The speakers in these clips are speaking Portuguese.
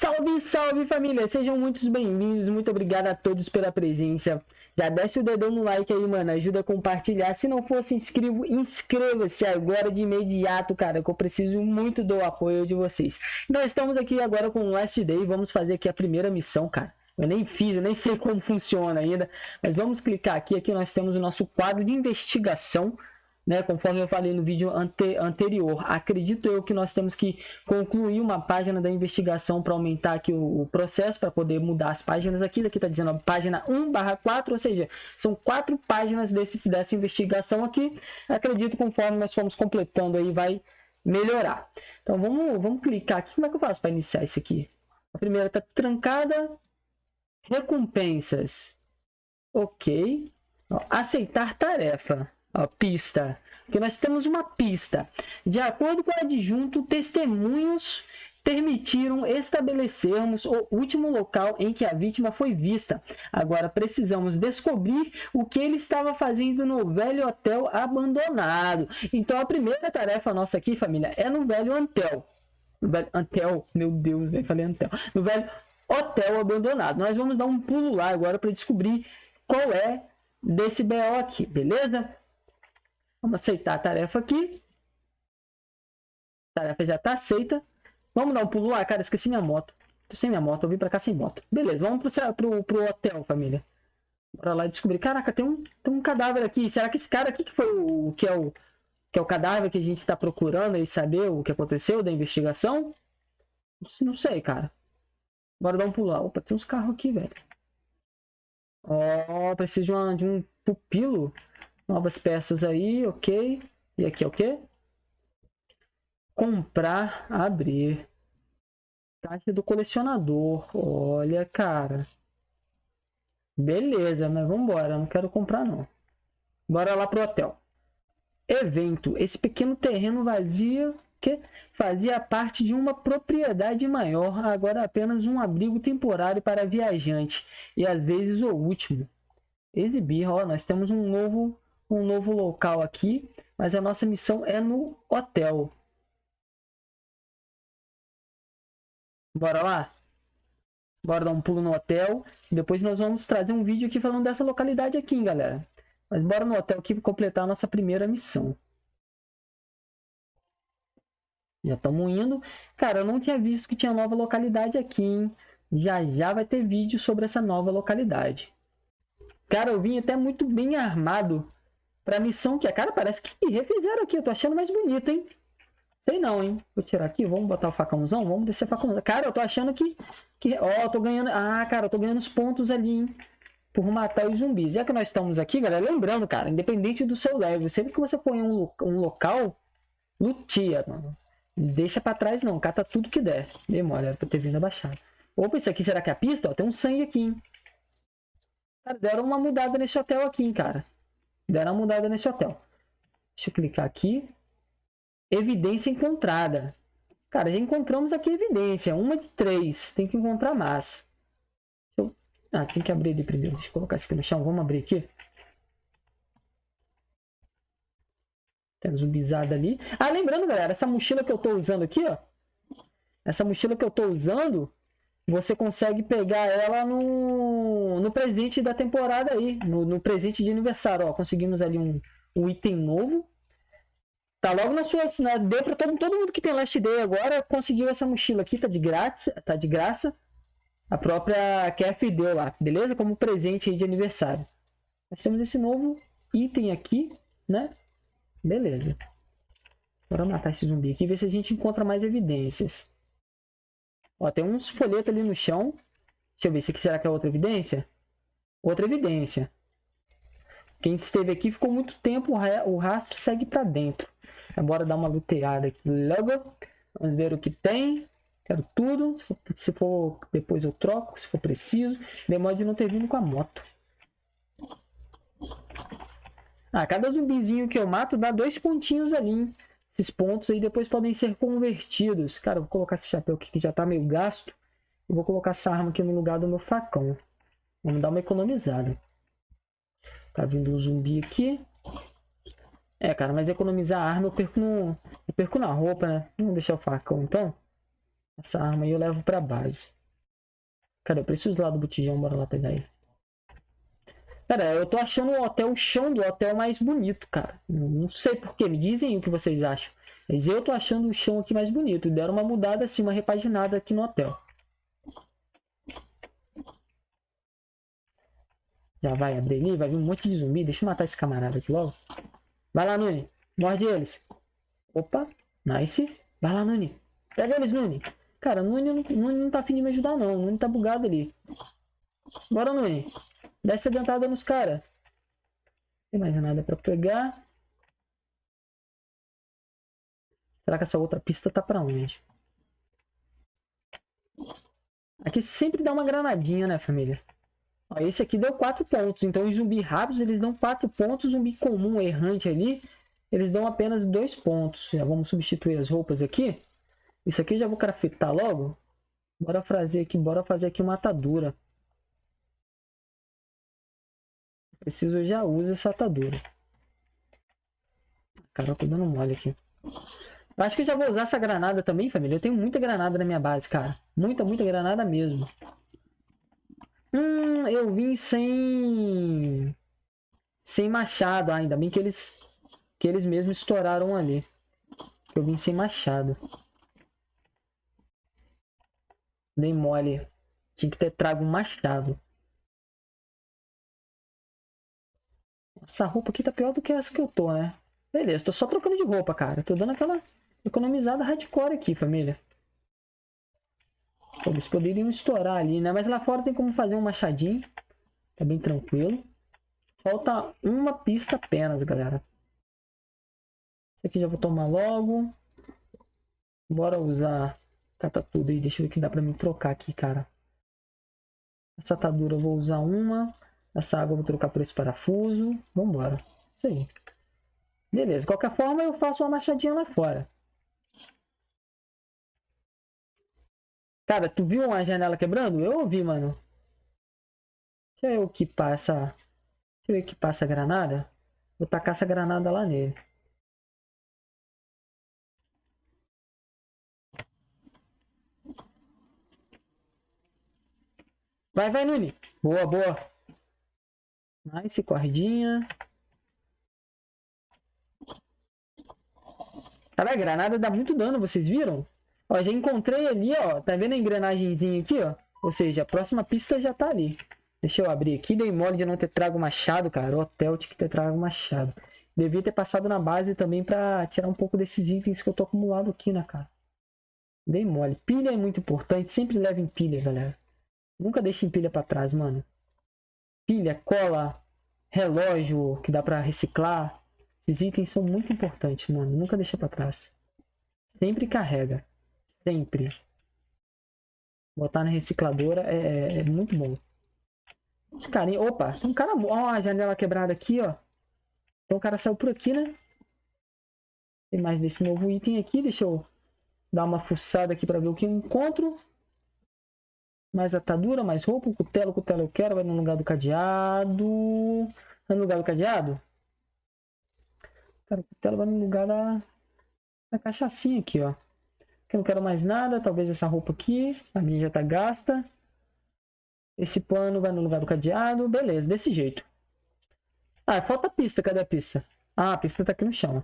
Salve, salve família! Sejam muito bem-vindos, muito obrigado a todos pela presença. Já desce o dedão no like aí, mano, ajuda a compartilhar. Se não for se inscrevo, inscreva-se agora de imediato, cara, que eu preciso muito do apoio de vocês. Nós estamos aqui agora com o Last Day, vamos fazer aqui a primeira missão, cara. Eu nem fiz, eu nem sei como funciona ainda, mas vamos clicar aqui, aqui nós temos o nosso quadro de investigação né, conforme eu falei no vídeo ante anterior, acredito eu que nós temos que concluir uma página da investigação para aumentar aqui o, o processo, para poder mudar as páginas. Aqui, daqui está dizendo ó, página 1 barra 4, ou seja, são quatro páginas desse, dessa investigação aqui, acredito conforme nós formos completando aí vai melhorar. Então vamos, vamos clicar aqui, como é que eu faço para iniciar isso aqui? A primeira está trancada, recompensas, ok, ó, aceitar tarefa, Ó, pista. Porque nós temos uma pista. De acordo com o adjunto, testemunhos permitiram estabelecermos o último local em que a vítima foi vista. Agora precisamos descobrir o que ele estava fazendo no velho hotel abandonado. Então a primeira tarefa nossa aqui, família, é no velho Antel. No velho Antel, meu Deus, eu falei Antel. No velho hotel abandonado. Nós vamos dar um pulo lá agora para descobrir qual é desse BO aqui, beleza? Vamos aceitar a tarefa aqui. A tarefa já está aceita. Vamos dar um pulo lá. Cara, esqueci minha moto. Tô sem minha moto, eu vim pra cá sem moto. Beleza, vamos pro, pro, pro hotel, família. Bora lá descobrir. Caraca, tem um, tem um cadáver aqui. Será que esse cara aqui que foi o que é o que é o cadáver que a gente está procurando e saber o que aconteceu da investigação? Não sei, cara. Bora dar um pulo lá. Opa, tem uns carros aqui, velho. Ó, oh, preciso de, uma, de um pupilo. Novas peças aí, ok. E aqui é o quê? Comprar, abrir. Taxa do colecionador. Olha, cara. Beleza, mas vamos embora. Não quero comprar, não. Bora lá pro hotel. Evento. Esse pequeno terreno vazio que fazia parte de uma propriedade maior, agora apenas um abrigo temporário para viajante e às vezes o último. Exibir, ó, nós temos um novo um novo local aqui, mas a nossa missão é no hotel. Bora lá? Bora dar um pulo no hotel. Depois nós vamos trazer um vídeo aqui falando dessa localidade aqui, hein, galera. Mas bora no hotel aqui completar a nossa primeira missão. Já estamos indo. Cara, eu não tinha visto que tinha nova localidade aqui, hein? Já já vai ter vídeo sobre essa nova localidade. Cara, eu vim até muito bem armado pra missão que a cara parece que refizeram aqui. Eu tô achando mais bonito, hein? Sei não, hein? Vou tirar aqui, vamos botar o facãozão, vamos descer o facãozão. Cara, eu tô achando que... que ó, eu tô ganhando... Ah, cara, eu tô ganhando os pontos ali, hein? Por matar os zumbis. Já que nós estamos aqui, galera, lembrando, cara, independente do seu level, sempre que você for em um, um local, lutia, mano. Deixa pra trás não, cata tudo que der. Demora, pra ter vindo abaixar. Opa, isso aqui será que é a pista? Ó, tem um sangue aqui, hein? Cara, deram uma mudada nesse hotel aqui, hein, cara. Deram uma mudada nesse hotel. Deixa eu clicar aqui. Evidência encontrada. Cara, já encontramos aqui evidência. Uma de três. Tem que encontrar mais. Eu... Ah, tem que abrir ali primeiro. Deixa eu colocar isso aqui no chão. Vamos abrir aqui. Tem zumbizada ali. Ah, lembrando, galera. Essa mochila que eu tô usando aqui, ó. Essa mochila que eu tô usando você consegue pegar ela no, no presente da temporada aí, no, no presente de aniversário. Ó, conseguimos ali um, um item novo. Tá logo na sua. Né, deu para todo, todo mundo que tem Last Day agora conseguiu essa mochila aqui, tá de grátis, tá de graça. A própria KF deu lá, beleza? Como presente de aniversário. Nós temos esse novo item aqui, né? Beleza. Bora matar esse zumbi aqui e ver se a gente encontra mais evidências. Ó, tem uns folhetos ali no chão. Deixa eu ver, se aqui será que é outra evidência? Outra evidência. Quem esteve aqui ficou muito tempo, o rastro segue para dentro. Agora dar uma luteada aqui logo. Vamos ver o que tem. Quero tudo. Se for, se for, depois eu troco, se for preciso. Demora de não ter vindo com a moto. Ah, cada zumbizinho que eu mato dá dois pontinhos ali, hein? Esses pontos aí depois podem ser convertidos. Cara, vou colocar esse chapéu aqui que já tá meio gasto. E vou colocar essa arma aqui no lugar do meu facão. Vamos dar uma economizada. Tá vindo um zumbi aqui. É, cara, mas economizar a arma eu perco, no... eu perco na roupa, né? Vamos deixar o facão, então. Essa arma aí eu levo pra base. Cara, eu preciso lá do botijão, bora lá pegar ele. Cara, eu tô achando o hotel, o chão do hotel mais bonito, cara. Não sei porquê, me dizem o que vocês acham. Mas eu tô achando o chão aqui mais bonito. Deram uma mudada assim, uma repaginada aqui no hotel. Já vai abrir ali, vai vir um monte de zumbi. Deixa eu matar esse camarada aqui logo. Vai lá, Nuni. Morde eles. Opa, nice. Vai lá, Nuni. Pega eles, Nuni. Cara, Nuni, Nuni não tá afim de me ajudar, não. Nuni tá bugado ali. Bora, Nuni. Desce a dentada nos caras. Tem mais nada pra pegar. Será que essa outra pista tá pra onde? Aqui sempre dá uma granadinha, né, família? Ó, esse aqui deu 4 pontos. Então, os zumbi rápidos, eles dão 4 pontos. Zumbi comum, errante ali, eles dão apenas 2 pontos. Já vamos substituir as roupas aqui. Isso aqui já vou craftar logo. Bora fazer aqui, bora fazer aqui uma atadura. Preciso já usar essa atadura. Cara, eu tô dando mole aqui. Eu acho que eu já vou usar essa granada também, família. Eu tenho muita granada na minha base, cara. Muita, muita granada mesmo. Hum, eu vim sem... Sem machado ainda. Bem que eles... Que eles mesmos estouraram ali. Eu vim sem machado. Dei mole. Tinha que ter trago um machado. Essa roupa aqui tá pior do que essa que eu tô, né? Beleza, tô só trocando de roupa, cara. Tô dando aquela economizada hardcore aqui, família. Eles poderiam estourar ali, né? Mas lá fora tem como fazer um machadinho. Tá bem tranquilo. Falta uma pista apenas, galera. Esse aqui já vou tomar logo. Bora usar... Cata tudo aí. Deixa eu ver que dá pra me trocar aqui, cara. Essa atadura eu vou usar uma. Essa água eu vou trocar por esse parafuso. Vambora. Isso aí. Beleza. Qualquer forma, eu faço uma machadinha lá fora. Cara, tu viu uma janela quebrando? Eu ouvi, mano. Deixa eu que passa. Deixa eu ver que passa a granada. Vou tacar essa granada lá nele. Vai, vai, Nuni. Boa, boa. Nice, cordinha. Cara, a granada dá muito dano, vocês viram? Ó, já encontrei ali, ó. Tá vendo a engrenagemzinha aqui, ó? Ou seja, a próxima pista já tá ali. Deixa eu abrir aqui. Dei mole de não ter trago machado, cara. O hotel tinha que ter trago machado. Devia ter passado na base também pra tirar um pouco desses itens que eu tô acumulado aqui, né, cara? Dei mole. Pilha é muito importante. Sempre levem pilha, galera. Nunca deixem pilha pra trás, mano pilha, cola, relógio que dá para reciclar. Esses itens são muito importantes, mano. Nunca deixa para trás. Sempre carrega. Sempre. Botar na recicladora é, é, é muito bom. Esse carinha... Opa, tem um cara... Ó, a janela quebrada aqui, ó. Então o cara saiu por aqui, né? Tem mais desse novo item aqui. Deixa eu dar uma fuçada aqui para ver o que eu encontro. Mais atadura, mais roupa, cutelo, cutelo eu quero, vai no lugar do cadeado. Vai no lugar do cadeado? Cara, o cutelo vai no lugar da, da cachaçinha aqui, ó. Aqui eu não quero mais nada, talvez essa roupa aqui, a minha já tá gasta. Esse pano vai no lugar do cadeado, beleza, desse jeito. Ah, falta a pista, cadê a pista? Ah, a pista tá aqui no chão. Ó,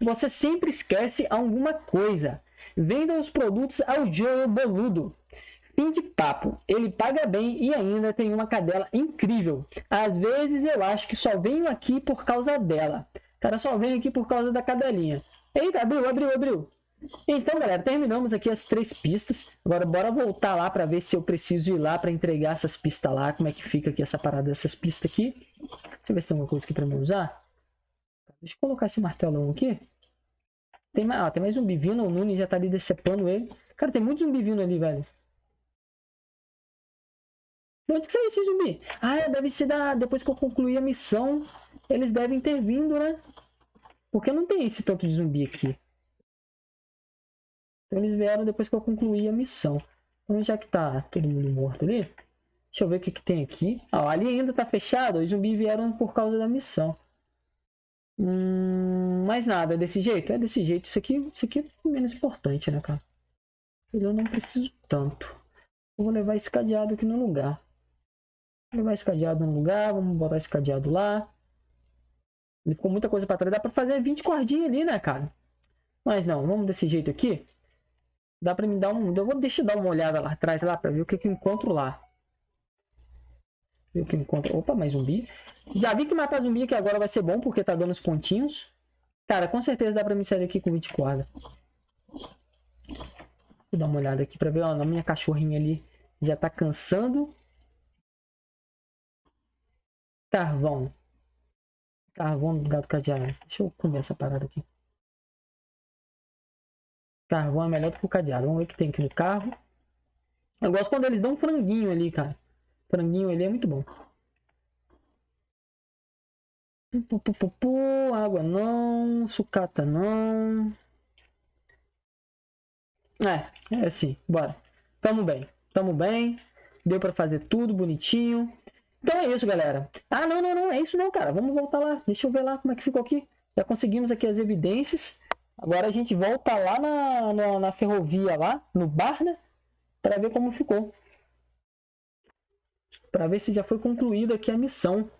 você sempre esquece alguma coisa. Venda os produtos ao Joe Boludo. Fim de papo. Ele paga bem e ainda tem uma cadela incrível. Às vezes eu acho que só venho aqui por causa dela. Cara, só venho aqui por causa da cadelinha. Eita, abriu, abriu, abriu. Então, galera, terminamos aqui as três pistas. Agora, bora voltar lá para ver se eu preciso ir lá para entregar essas pistas lá. Como é que fica aqui essa parada dessas pistas aqui. Deixa eu ver se tem alguma coisa aqui para me usar. Deixa eu colocar esse martelão aqui. Tem mais, ah, tem mais zumbi vindo. O Nuni já tá ali decepando ele. Cara, tem muito zumbi vindo ali, velho. De onde que saiu esse zumbi? Ah, é, deve ser da... Depois que eu concluir a missão, eles devem ter vindo, né? Porque não tem esse tanto de zumbi aqui. Então eles vieram depois que eu concluí a missão. Então, já que tá todo mundo morto ali, deixa eu ver o que, que tem aqui. Ah, ali ainda tá fechado, os zumbis vieram por causa da missão. Hum, mais nada, é desse jeito? É desse jeito. Isso aqui, isso aqui é menos importante, né, cara? Eu não preciso tanto. Eu vou levar esse cadeado aqui no lugar. Vou levar esse cadeado no lugar, vamos botar esse cadeado lá. Ele ficou muita coisa para trás. Dá para fazer 20 cordinhas ali, né, cara? Mas não, vamos desse jeito aqui. Dá para me dar um... Eu vou deixar dar uma olhada lá atrás, lá, para ver o que, que eu encontro lá. Ver o que eu encontro... Opa, mais zumbi. Já vi que matar zumbi aqui agora vai ser bom, porque tá dando os pontinhos. Cara, com certeza dá para me sair aqui com 20 cordas. Vou dar uma olhada aqui para ver, ó, na minha cachorrinha ali já tá cansando. Carvão. Carvão do gato cadeado. Deixa eu comer essa parada aqui. Carvão é melhor do que o cadeado. Vamos ver o que tem aqui no carro. Eu gosto quando eles dão um franguinho ali, cara. Franguinho ali é muito bom. água não, sucata não. É, é assim, bora. Tamo bem, tamo bem. Deu pra fazer tudo bonitinho. Então é isso, galera. Ah, não, não, não, é isso não, cara. Vamos voltar lá. Deixa eu ver lá como é que ficou aqui. Já conseguimos aqui as evidências. Agora a gente volta lá na, na, na ferrovia, lá no bar, né? Para ver como ficou. Para ver se já foi concluída aqui a missão.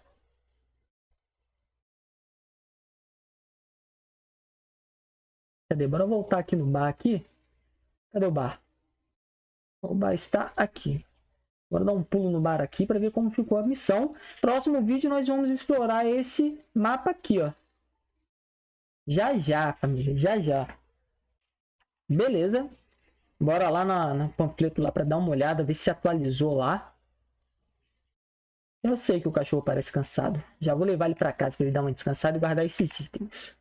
Cadê? Bora voltar aqui no bar aqui. Cadê o bar? O bar está aqui. Agora dar um pulo no bar aqui para ver como ficou a missão. Próximo vídeo nós vamos explorar esse mapa aqui, ó. Já já, família, já já. Beleza. Bora lá na, na panfleto lá para dar uma olhada, ver se atualizou lá. Eu sei que o cachorro parece cansado. Já vou levar ele para casa para ele dar uma descansada e guardar esses itens.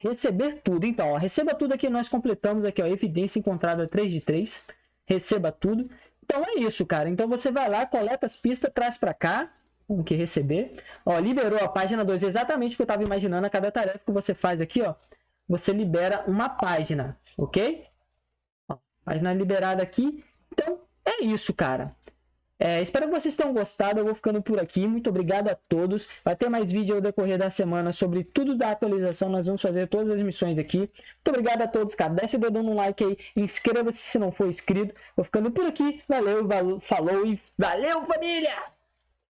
Receber tudo. Então, ó, receba tudo aqui. Nós completamos aqui, ó, evidência encontrada 3 de 3. Receba tudo. Então é isso, cara. Então você vai lá, coleta as pistas, traz para cá. O que receber. Ó, liberou a página 2. Exatamente o que eu estava imaginando. A cada tarefa que você faz aqui, ó. Você libera uma página, ok? Ó, página liberada aqui. Então, é isso, cara. É, espero que vocês tenham gostado. Eu vou ficando por aqui. Muito obrigado a todos. Vai ter mais vídeo ao decorrer da semana sobre tudo da atualização. Nós vamos fazer todas as missões aqui. Muito obrigado a todos, cara. Desce o dedão no like aí. Inscreva-se se não for inscrito. Vou ficando por aqui. Valeu, valeu falou e valeu, família!